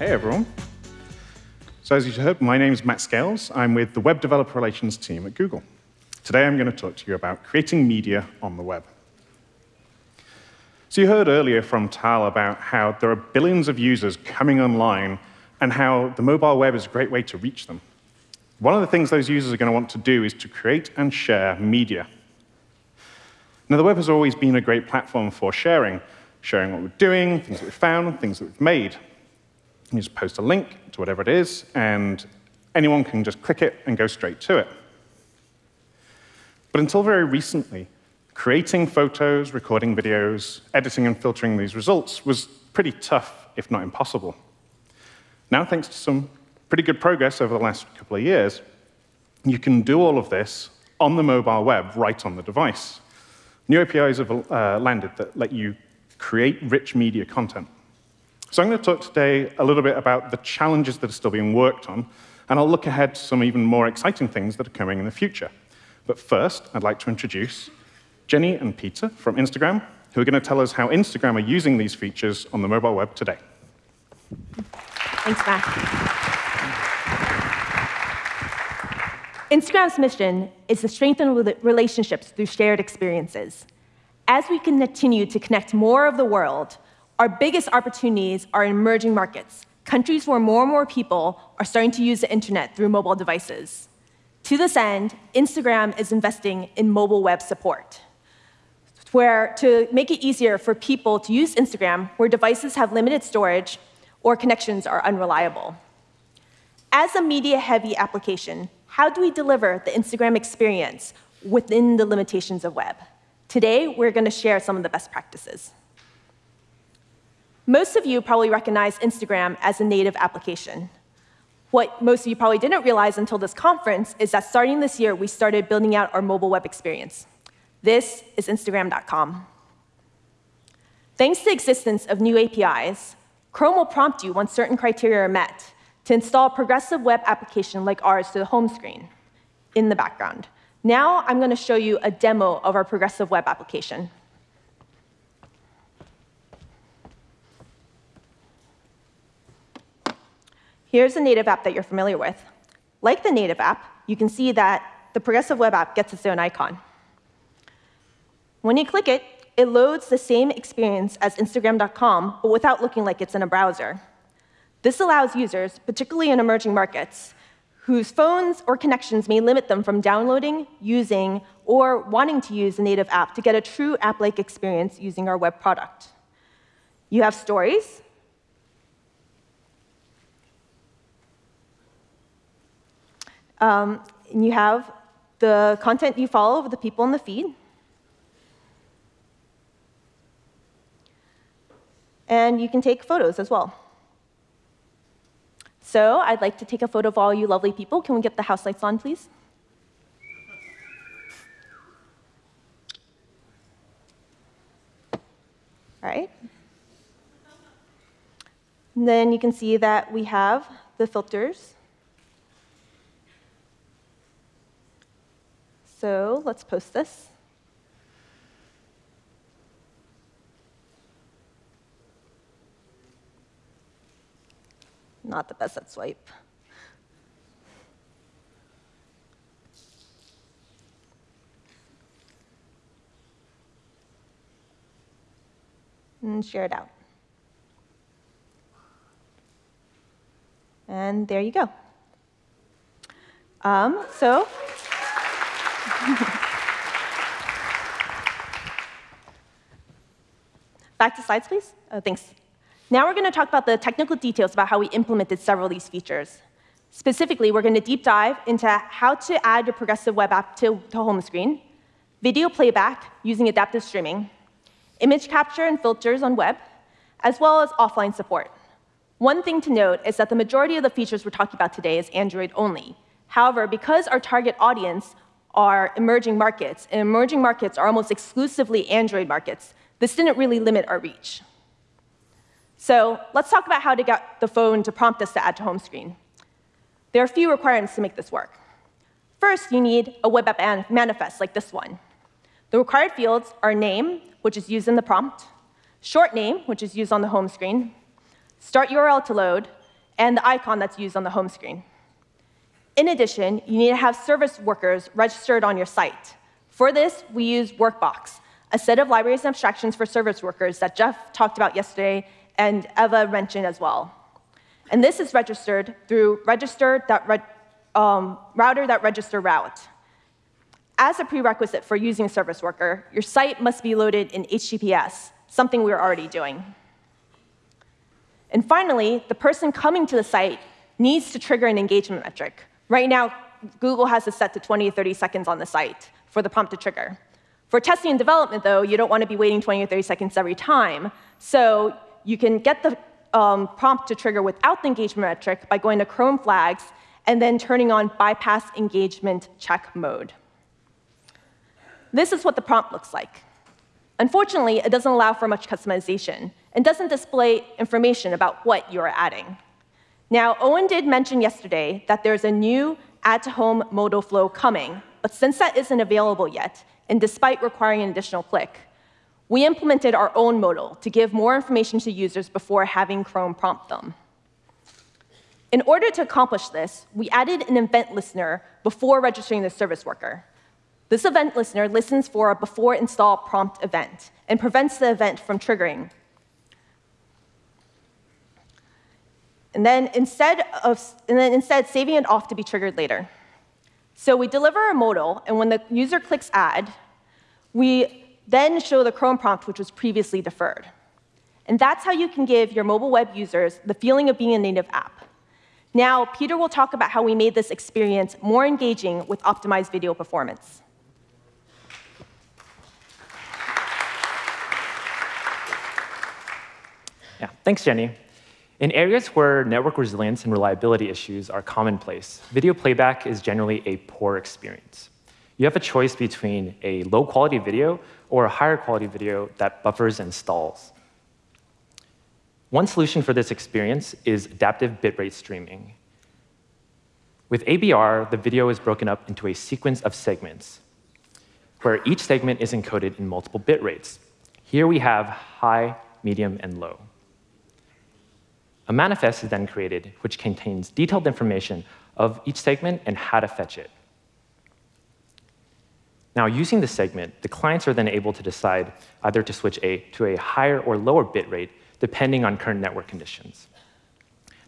Hey, everyone. So as you heard, my name is Matt Scales. I'm with the Web Developer Relations team at Google. Today, I'm going to talk to you about creating media on the web. So you heard earlier from Tal about how there are billions of users coming online and how the mobile web is a great way to reach them. One of the things those users are going to want to do is to create and share media. Now, the web has always been a great platform for sharing, sharing what we're doing, things that we've found, things that we've made. You just post a link to whatever it is, and anyone can just click it and go straight to it. But until very recently, creating photos, recording videos, editing and filtering these results was pretty tough, if not impossible. Now, thanks to some pretty good progress over the last couple of years, you can do all of this on the mobile web right on the device. New APIs have uh, landed that let you create rich media content. So I'm going to talk today a little bit about the challenges that are still being worked on, and I'll look ahead to some even more exciting things that are coming in the future. But first, I'd like to introduce Jenny and Peter from Instagram, who are going to tell us how Instagram are using these features on the mobile web today. Thanks, Matt. Instagram's mission is to strengthen relationships through shared experiences. As we continue to connect more of the world, our biggest opportunities are in emerging markets, countries where more and more people are starting to use the internet through mobile devices. To this end, Instagram is investing in mobile web support, where to make it easier for people to use Instagram where devices have limited storage or connections are unreliable. As a media-heavy application, how do we deliver the Instagram experience within the limitations of web? Today, we're going to share some of the best practices. Most of you probably recognize Instagram as a native application. What most of you probably didn't realize until this conference is that starting this year, we started building out our mobile web experience. This is Instagram.com. Thanks to the existence of new APIs, Chrome will prompt you once certain criteria are met to install a progressive web application like ours to the home screen in the background. Now I'm going to show you a demo of our progressive web application. Here's a native app that you're familiar with. Like the native app, you can see that the progressive web app gets its own icon. When you click it, it loads the same experience as Instagram.com, but without looking like it's in a browser. This allows users, particularly in emerging markets, whose phones or connections may limit them from downloading, using, or wanting to use a native app to get a true app-like experience using our web product. You have stories, Um, and you have the content you follow of the people in the feed. And you can take photos as well. So I'd like to take a photo of all you lovely people. Can we get the house lights on, please? All right. And then you can see that we have the filters. So let's post this. Not the best at swipe. And share it out. And there you go. Um, so Back to slides, please. Oh, thanks. Now we're going to talk about the technical details about how we implemented several of these features. Specifically, we're going to deep dive into how to add your progressive web app to, to home screen, video playback using adaptive streaming, image capture and filters on web, as well as offline support. One thing to note is that the majority of the features we're talking about today is Android only. However, because our target audience are emerging markets, and emerging markets are almost exclusively Android markets. This didn't really limit our reach. So let's talk about how to get the phone to prompt us to add to home screen. There are a few requirements to make this work. First, you need a web app manifest like this one. The required fields are name, which is used in the prompt, short name, which is used on the home screen, start URL to load, and the icon that's used on the home screen. In addition, you need to have service workers registered on your site. For this, we use Workbox, a set of libraries and abstractions for service workers that Jeff talked about yesterday and Eva mentioned as well. And this is registered through register.router.register um, router route. As a prerequisite for using a service worker, your site must be loaded in HTTPS, something we're already doing. And finally, the person coming to the site needs to trigger an engagement metric. Right now, Google has it set to 20 to 30 seconds on the site for the prompt to trigger. For testing and development, though, you don't want to be waiting 20 or 30 seconds every time. So you can get the um, prompt to trigger without the engagement metric by going to Chrome flags and then turning on bypass engagement check mode. This is what the prompt looks like. Unfortunately, it doesn't allow for much customization and doesn't display information about what you're adding. Now, Owen did mention yesterday that there's a new add to home modal flow coming, but since that isn't available yet, and despite requiring an additional click, we implemented our own modal to give more information to users before having Chrome prompt them. In order to accomplish this, we added an event listener before registering the service worker. This event listener listens for a before install prompt event and prevents the event from triggering. And then instead of and then instead saving it off to be triggered later. So we deliver a modal, and when the user clicks add, we then show the Chrome prompt, which was previously deferred. And that's how you can give your mobile web users the feeling of being a native app. Now, Peter will talk about how we made this experience more engaging with optimized video performance. Yeah, thanks, Jenny. In areas where network resilience and reliability issues are commonplace, video playback is generally a poor experience. You have a choice between a low-quality video or a higher quality video that buffers and stalls. One solution for this experience is adaptive bitrate streaming. With ABR, the video is broken up into a sequence of segments, where each segment is encoded in multiple bit rates. Here we have high, medium, and low. A manifest is then created, which contains detailed information of each segment and how to fetch it. Now, using the segment, the clients are then able to decide either to switch a, to a higher or lower bit rate, depending on current network conditions.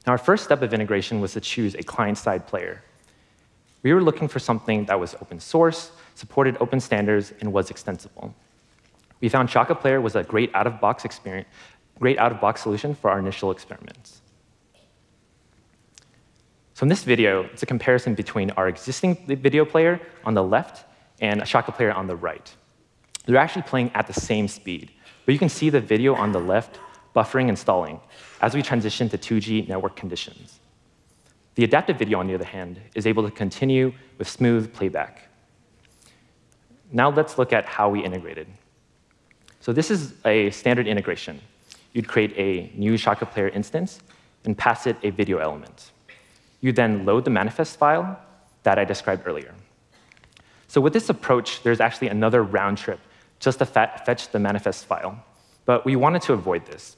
Now, our first step of integration was to choose a client-side player. We were looking for something that was open source, supported open standards, and was extensible. We found Shaka Player was a great out-of-box experience, great out-of-box solution for our initial experiments. So in this video, it's a comparison between our existing video player on the left and a Shaka player on the right. They're actually playing at the same speed, but you can see the video on the left buffering and stalling as we transition to 2G network conditions. The adaptive video, on the other hand, is able to continue with smooth playback. Now let's look at how we integrated. So this is a standard integration. You'd create a new Shaka player instance and pass it a video element. You then load the manifest file that I described earlier. So with this approach, there's actually another round trip just to fetch the manifest file. But we wanted to avoid this.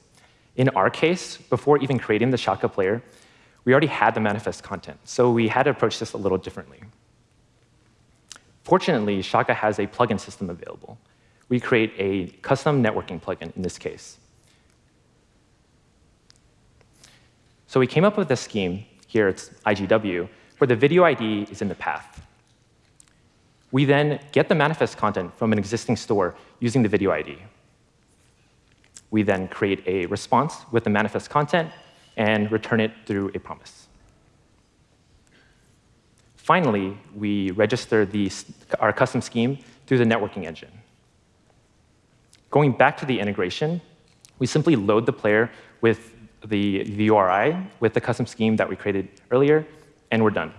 In our case, before even creating the Shaka player, we already had the manifest content, so we had to approach this a little differently. Fortunately, Shaka has a plugin system available. We create a custom networking plugin in this case. So we came up with a scheme, here it's IGW, where the video ID is in the path. We then get the manifest content from an existing store using the video ID. We then create a response with the manifest content and return it through a promise. Finally, we register the, our custom scheme through the networking engine. Going back to the integration, we simply load the player with the, the URI with the custom scheme that we created earlier, and we're done.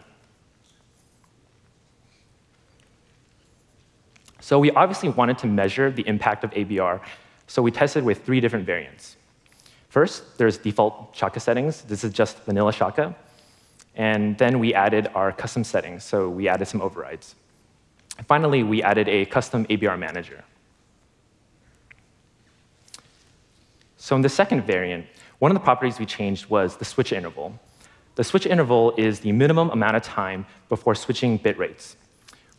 So we obviously wanted to measure the impact of ABR, so we tested with three different variants. First, there's default Shaka settings. This is just vanilla Shaka. And then we added our custom settings, so we added some overrides. finally, we added a custom ABR manager. So in the second variant, one of the properties we changed was the switch interval. The switch interval is the minimum amount of time before switching bit rates.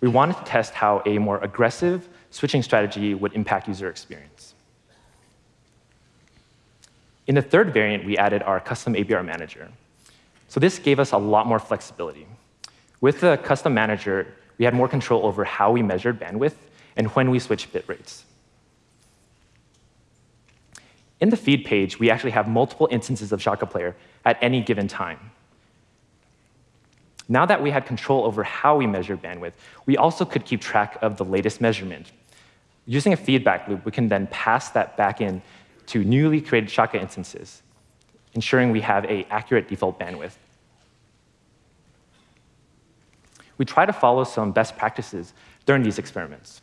We wanted to test how a more aggressive switching strategy would impact user experience. In the third variant, we added our custom ABR manager. So this gave us a lot more flexibility. With the custom manager, we had more control over how we measured bandwidth and when we switched bit rates. In the feed page, we actually have multiple instances of Shaka Player at any given time. Now that we had control over how we measured bandwidth, we also could keep track of the latest measurement. Using a feedback loop, we can then pass that back in to newly created Shaka instances, ensuring we have an accurate default bandwidth. We try to follow some best practices during these experiments.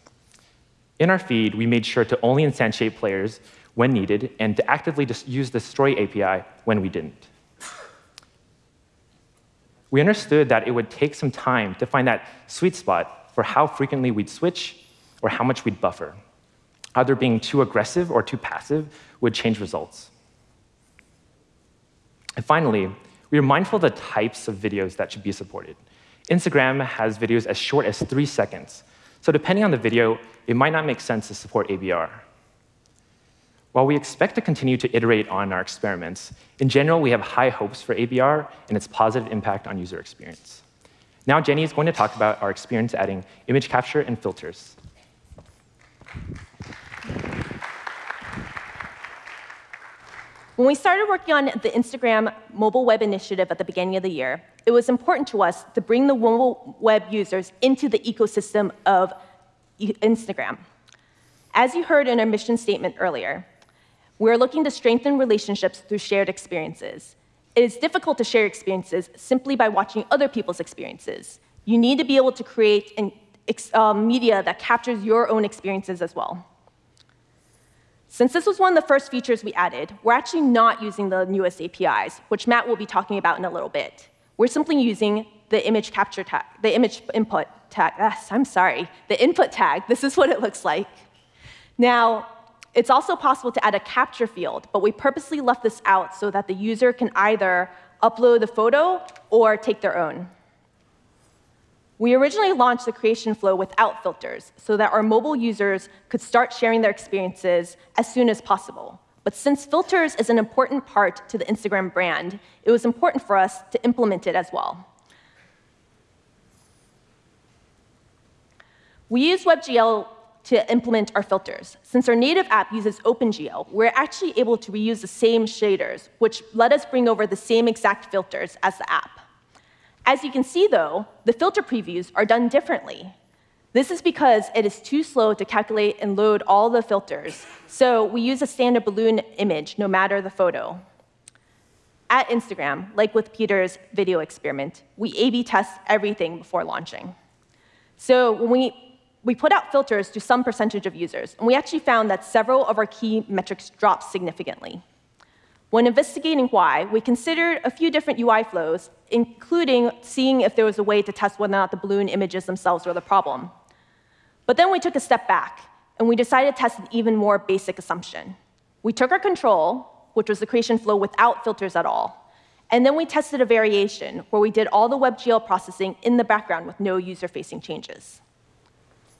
In our feed, we made sure to only instantiate players when needed and to actively use the story API when we didn't. We understood that it would take some time to find that sweet spot for how frequently we'd switch or how much we'd buffer. Either being too aggressive or too passive would change results. And finally, we are mindful of the types of videos that should be supported. Instagram has videos as short as three seconds, so depending on the video, it might not make sense to support ABR. While we expect to continue to iterate on our experiments, in general, we have high hopes for ABR and its positive impact on user experience. Now, Jenny is going to talk about our experience adding image capture and filters. When we started working on the Instagram mobile web initiative at the beginning of the year, it was important to us to bring the mobile web users into the ecosystem of Instagram. As you heard in our mission statement earlier, we're looking to strengthen relationships through shared experiences. It is difficult to share experiences simply by watching other people's experiences. You need to be able to create an, uh, media that captures your own experiences as well. Since this was one of the first features we added, we're actually not using the newest APIs, which Matt will be talking about in a little bit. We're simply using the image capture tag, the image input tag. Yes, I'm sorry, the input tag. This is what it looks like. Now, it's also possible to add a capture field, but we purposely left this out so that the user can either upload the photo or take their own. We originally launched the creation flow without filters so that our mobile users could start sharing their experiences as soon as possible. But since filters is an important part to the Instagram brand, it was important for us to implement it as well. We use WebGL to implement our filters. Since our native app uses OpenGL, we're actually able to reuse the same shaders, which let us bring over the same exact filters as the app. As you can see, though, the filter previews are done differently. This is because it is too slow to calculate and load all the filters, so we use a standard balloon image no matter the photo. At Instagram, like with Peter's video experiment, we A-B test everything before launching. So when we we put out filters to some percentage of users, and we actually found that several of our key metrics dropped significantly. When investigating why, we considered a few different UI flows, including seeing if there was a way to test whether or not the balloon images themselves were the problem. But then we took a step back, and we decided to test an even more basic assumption. We took our control, which was the creation flow without filters at all, and then we tested a variation where we did all the WebGL processing in the background with no user-facing changes.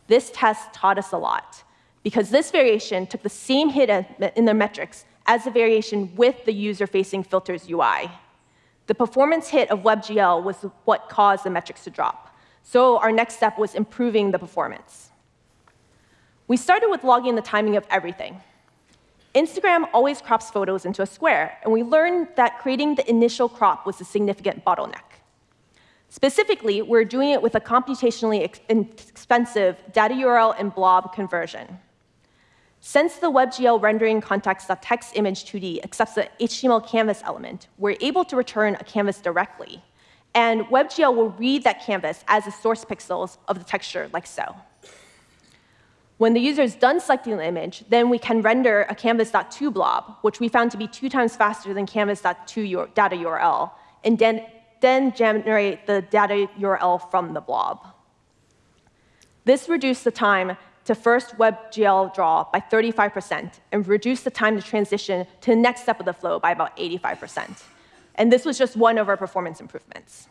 This test taught us a lot, because this variation took the same hit in the metrics as the variation with the user-facing filters UI. The performance hit of WebGL was what caused the metrics to drop. So our next step was improving the performance. We started with logging the timing of everything. Instagram always crops photos into a square, and we learned that creating the initial crop was a significant bottleneck. Specifically, we're doing it with a computationally expensive data URL and blob conversion. Since the WebGL rendering context.texImage2D accepts the HTML canvas element, we're able to return a canvas directly. And WebGL will read that canvas as the source pixels of the texture, like so. When the user is done selecting the image, then we can render a canvas.to blob, which we found to be two times faster than canvas.to data URL, and then then generate the data URL from the blob. This reduced the time to first WebGL draw by 35% and reduced the time to transition to the next step of the flow by about 85%. And this was just one of our performance improvements.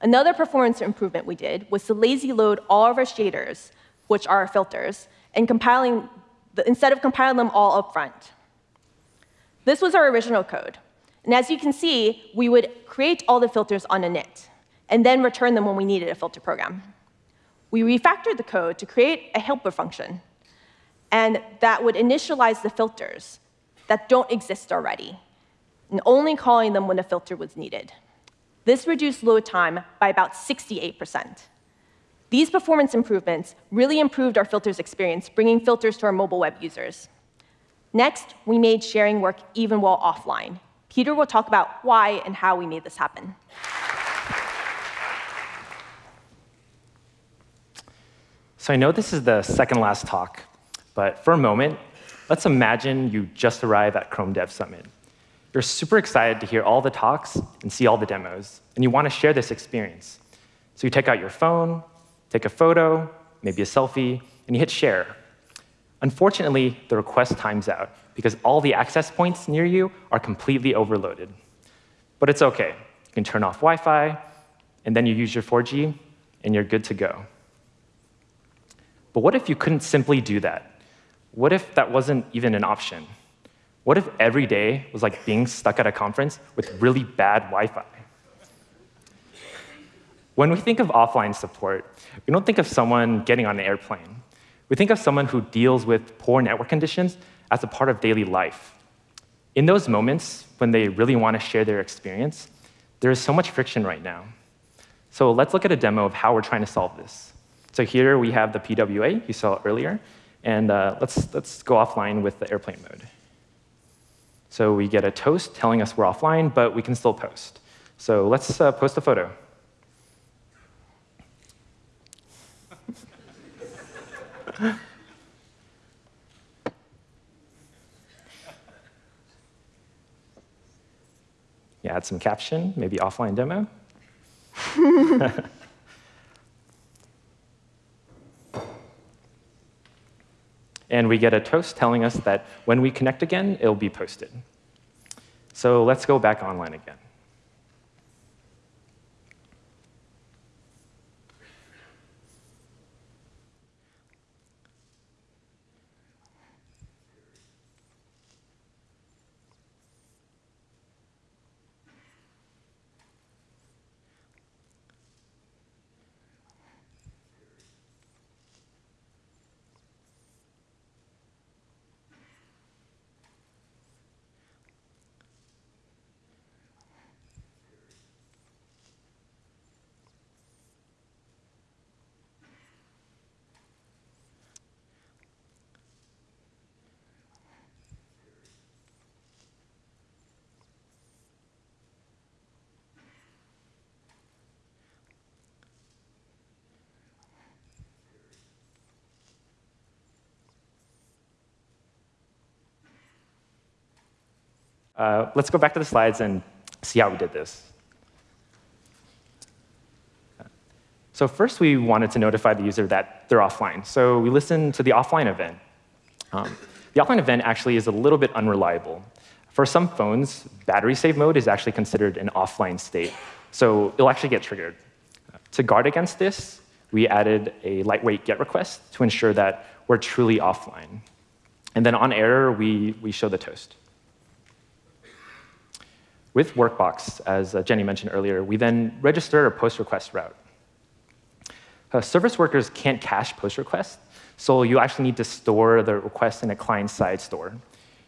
Another performance improvement we did was to lazy load all of our shaders, which are our filters, and compiling the, instead of compiling them all up front. This was our original code. And as you can see, we would create all the filters on a init, and then return them when we needed a filter program. We refactored the code to create a helper function, and that would initialize the filters that don't exist already, and only calling them when a filter was needed. This reduced load time by about 68%. These performance improvements really improved our filters experience, bringing filters to our mobile web users. Next, we made sharing work even while offline. Peter will talk about why and how we made this happen. So I know this is the second last talk, but for a moment, let's imagine you just arrive at Chrome Dev Summit. You're super excited to hear all the talks and see all the demos, and you want to share this experience. So you take out your phone, take a photo, maybe a selfie, and you hit share. Unfortunately, the request times out because all the access points near you are completely overloaded. But it's OK. You can turn off Wi-Fi, and then you use your 4G, and you're good to go. But what if you couldn't simply do that? What if that wasn't even an option? What if every day was like being stuck at a conference with really bad Wi-Fi? When we think of offline support, we don't think of someone getting on an airplane. We think of someone who deals with poor network conditions as a part of daily life. In those moments, when they really want to share their experience, there is so much friction right now. So let's look at a demo of how we're trying to solve this. So here we have the PWA you saw earlier, and uh, let's, let's go offline with the airplane mode. So we get a toast telling us we're offline, but we can still post. So let's uh, post a photo. yeah, add some caption, maybe offline demo. and we get a toast telling us that when we connect again, it'll be posted. So let's go back online again. Uh, let's go back to the slides and see how we did this. So first, we wanted to notify the user that they're offline. So we listened to the offline event. Um, the offline event actually is a little bit unreliable. For some phones, battery save mode is actually considered an offline state. So it'll actually get triggered. To guard against this, we added a lightweight GET request to ensure that we're truly offline. And then on error, we, we show the toast. With Workbox, as uh, Jenny mentioned earlier, we then register a post request route. Uh, service workers can't cache post requests, so you actually need to store the request in a client-side store.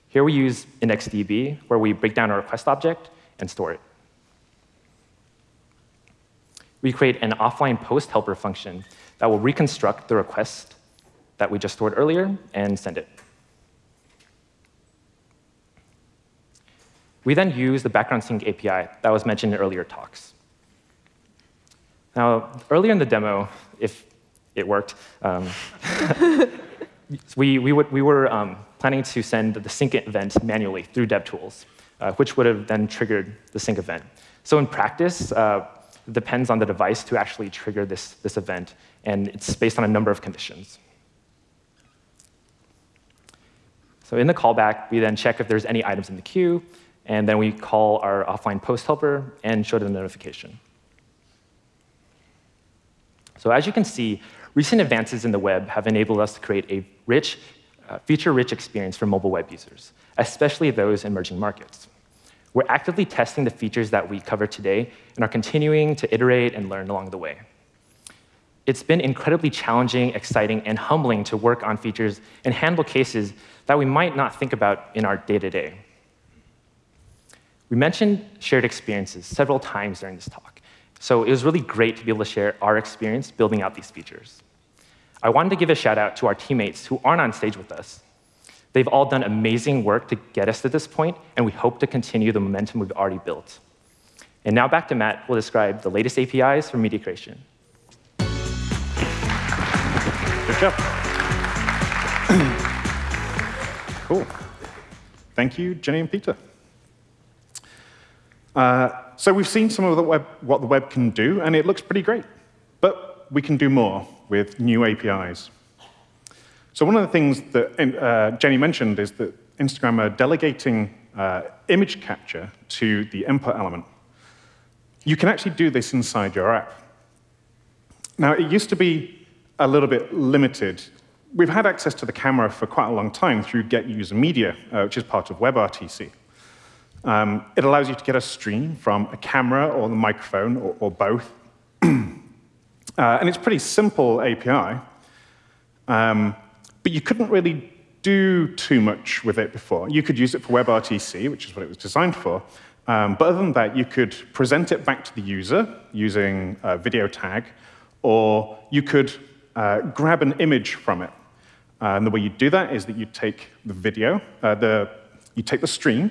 Here we use IndexedDB, where we break down a request object and store it. We create an offline post helper function that will reconstruct the request that we just stored earlier and send it. We then use the background sync API that was mentioned in earlier talks. Now, earlier in the demo, if it worked, um, we, we, would, we were um, planning to send the sync event manually through DevTools, uh, which would have then triggered the sync event. So in practice, uh, it depends on the device to actually trigger this, this event, and it's based on a number of conditions. So in the callback, we then check if there's any items in the queue, and then we call our offline post helper and show them the notification. So as you can see, recent advances in the web have enabled us to create a rich, uh, feature-rich experience for mobile web users, especially those in emerging markets. We're actively testing the features that we cover today and are continuing to iterate and learn along the way. It's been incredibly challenging, exciting, and humbling to work on features and handle cases that we might not think about in our day-to-day. -day. We mentioned shared experiences several times during this talk, so it was really great to be able to share our experience building out these features. I wanted to give a shout out to our teammates who aren't on stage with us. They've all done amazing work to get us to this point, and we hope to continue the momentum we've already built. And now back to Matt, who will describe the latest APIs for media creation. Good job. cool. Thank you, Jenny and Peter. Uh, so we've seen some of the web, what the web can do, and it looks pretty great. But we can do more with new APIs. So one of the things that uh, Jenny mentioned is that Instagram are delegating uh, image capture to the input element. You can actually do this inside your app. Now, it used to be a little bit limited. We've had access to the camera for quite a long time through Get User Media, uh, which is part of WebRTC. Um, it allows you to get a stream from a camera or the microphone or, or both. uh, and it's pretty simple API. Um, but you couldn't really do too much with it before. You could use it for WebRTC, which is what it was designed for. Um, but other than that, you could present it back to the user using a video tag, or you could uh, grab an image from it. Uh, and the way you do that is that you take the video, uh, the, you take the stream,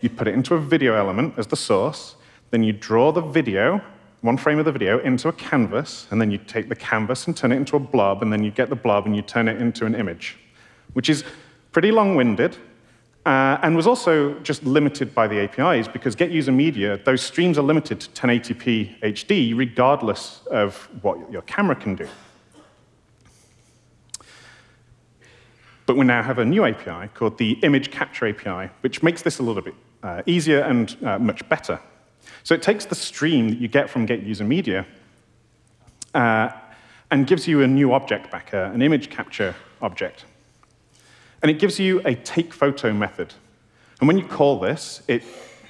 you put it into a video element as the source, then you draw the video one frame of the video into a canvas, and then you take the canvas and turn it into a blob, and then you get the blob and you turn it into an image, which is pretty long-winded, uh, and was also just limited by the APIs, because Get User Media, those streams are limited to 1080p HD, regardless of what your camera can do. But we now have a new API called the Image Capture API, which makes this a little bit uh, easier and uh, much better. So it takes the stream that you get from Get User Media uh, and gives you a new object back, an image capture object. And it gives you a take photo method. And when you call this, it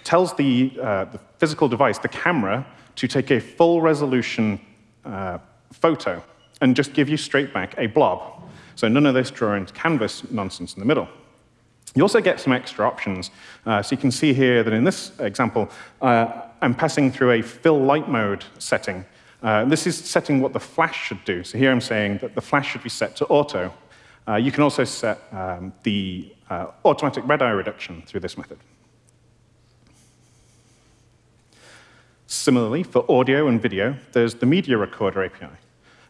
tells the, uh, the physical device, the camera, to take a full resolution uh, photo and just give you straight back a blob. So none of this drawing canvas nonsense in the middle. You also get some extra options. Uh, so you can see here that in this example, uh, I'm passing through a fill light mode setting. Uh, this is setting what the flash should do. So here I'm saying that the flash should be set to auto. Uh, you can also set um, the uh, automatic red eye reduction through this method. Similarly, for audio and video, there's the Media Recorder API.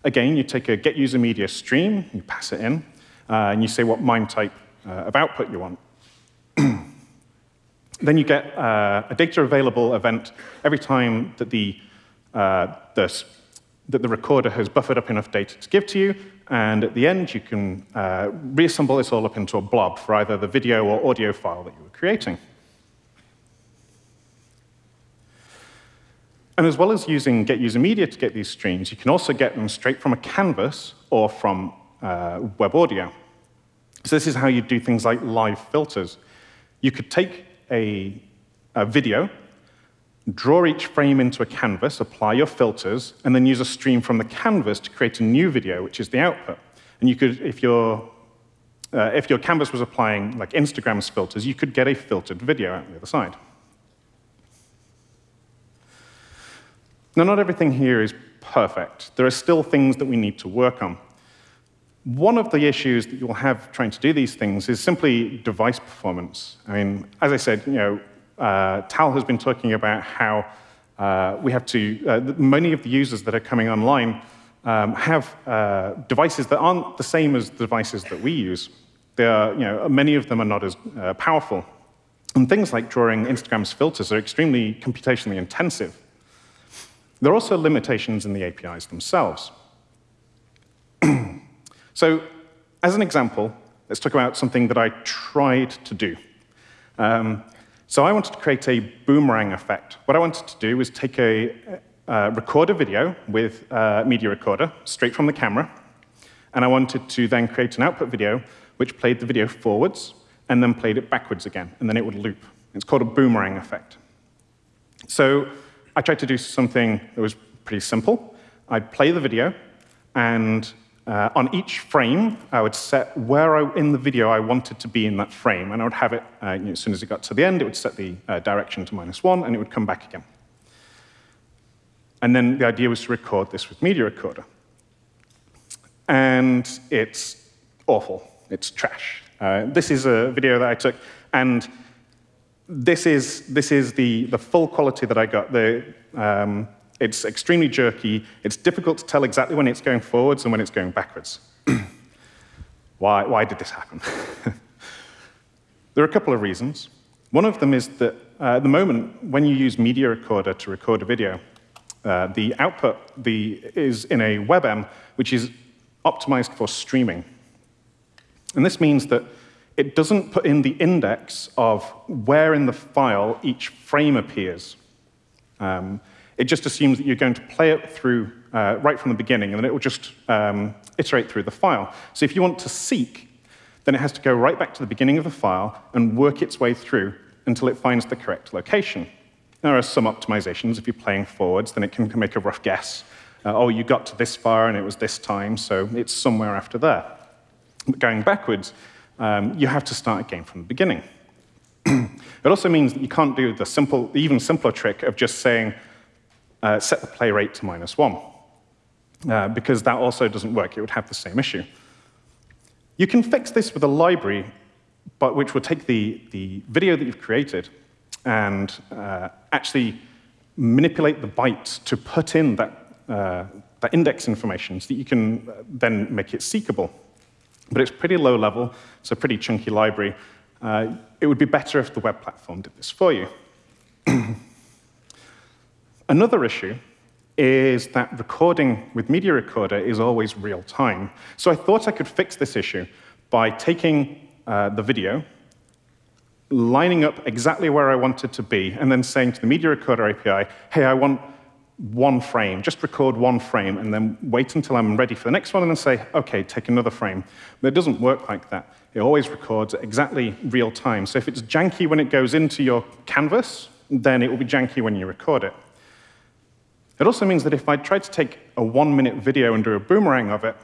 Again, you take a get user media stream, you pass it in, uh, and you say what MIME type uh, of output you want. then you get uh, a data available event every time that the, uh, the, that the recorder has buffered up enough data to give to you, and at the end you can uh, reassemble this all up into a blob for either the video or audio file that you were creating. And as well as using Get User Media to get these streams, you can also get them straight from a canvas or from uh, web audio. So this is how you do things like live filters. You could take a, a video, draw each frame into a canvas, apply your filters, and then use a stream from the canvas to create a new video, which is the output. And you could, if your, uh, if your canvas was applying like Instagram's filters, you could get a filtered video out the other side. Now, not everything here is perfect. There are still things that we need to work on. One of the issues that you'll have trying to do these things is simply device performance. I mean, as I said, you know, uh, Tal has been talking about how uh, we have to, uh, many of the users that are coming online um, have uh, devices that aren't the same as the devices that we use. They are, you know, many of them are not as uh, powerful. And things like drawing Instagram's filters are extremely computationally intensive. There are also limitations in the APIs themselves. So as an example, let's talk about something that I tried to do. Um, So I wanted to create a boomerang effect. What I wanted to do was take a, uh, record a video with a media recorder straight from the camera, and I wanted to then create an output video which played the video forwards and then played it backwards again, and then it would loop. It's called a boomerang effect. So I tried to do something that was pretty simple. I'd play the video, and uh, on each frame, I would set where I, in the video I wanted to be in that frame, and I would have it, uh, you know, as soon as it got to the end, it would set the uh, direction to minus one, and it would come back again. And then the idea was to record this with Media Recorder. And it's awful. It's trash. Uh, this is a video that I took, and this is, this is the, the full quality that I got. The, um, it's extremely jerky. It's difficult to tell exactly when it's going forwards and when it's going backwards. why, why did this happen? there are a couple of reasons. One of them is that uh, at the moment, when you use Media Recorder to record a video, uh, the output the, is in a WebM, which is optimized for streaming. And this means that it doesn't put in the index of where in the file each frame appears. Um, it just assumes that you're going to play it through uh, right from the beginning, and then it will just um, iterate through the file. So if you want to seek, then it has to go right back to the beginning of the file and work its way through until it finds the correct location. There are some optimizations. If you're playing forwards, then it can make a rough guess. Uh, oh, you got to this far, and it was this time, so it's somewhere after there. But going backwards, um, you have to start again from the beginning. it also means that you can't do the simple, even simpler trick of just saying, uh, set the play rate to minus one, uh, because that also doesn't work. It would have the same issue. You can fix this with a library, but which will take the, the video that you've created and uh, actually manipulate the bytes to put in that, uh, that index information so that you can then make it seekable. But it's pretty low level, it's a pretty chunky library. Uh, it would be better if the web platform did this for you. Another issue is that recording with Media Recorder is always real time. So I thought I could fix this issue by taking uh, the video, lining up exactly where I want it to be, and then saying to the Media Recorder API, hey, I want one frame, just record one frame, and then wait until I'm ready for the next one, and then say, OK, take another frame. But it doesn't work like that. It always records exactly real time. So if it's janky when it goes into your canvas, then it will be janky when you record it. It also means that if I tried to take a one-minute video and do a boomerang of it,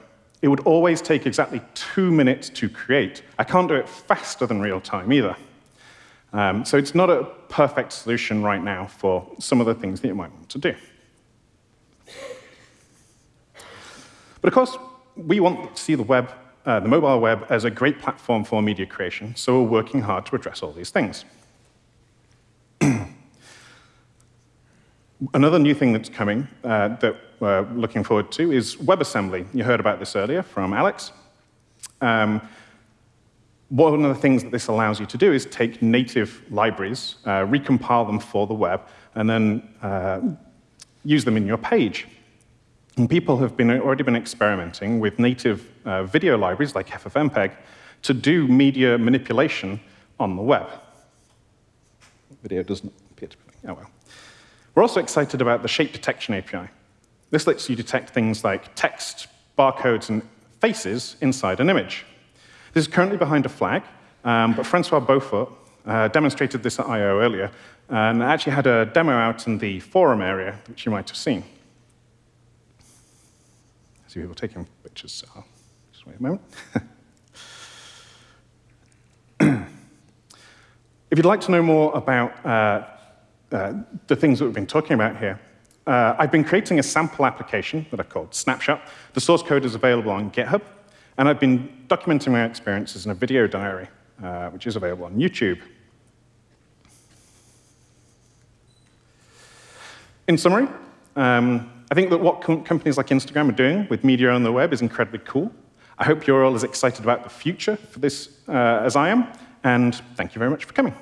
it would always take exactly two minutes to create. I can't do it faster than real time either. Um, so it's not a perfect solution right now for some of the things that you might want to do. But of course, we want to see the web, uh, the mobile web, as a great platform for media creation, so we're working hard to address all these things. Another new thing that's coming uh, that we're looking forward to is WebAssembly. You heard about this earlier from Alex. Um, one of the things that this allows you to do is take native libraries, uh, recompile them for the web, and then uh, use them in your page. And people have been, already been experimenting with native uh, video libraries like FFmpeg to do media manipulation on the web. Video doesn't appear to be, oh well. We're also excited about the shape detection API. This lets you detect things like text, barcodes, and faces inside an image. This is currently behind a flag, um, but Francois Beaufort uh, demonstrated this at I.O. earlier, and actually had a demo out in the forum area, which you might have seen. I see people taking pictures, so I'll just wait a moment. if you'd like to know more about uh, uh, the things that we've been talking about here. Uh, I've been creating a sample application that I've called Snapshot. The source code is available on GitHub, and I've been documenting my experiences in a video diary, uh, which is available on YouTube. In summary, um, I think that what com companies like Instagram are doing with media on the web is incredibly cool. I hope you're all as excited about the future for this uh, as I am, and thank you very much for coming.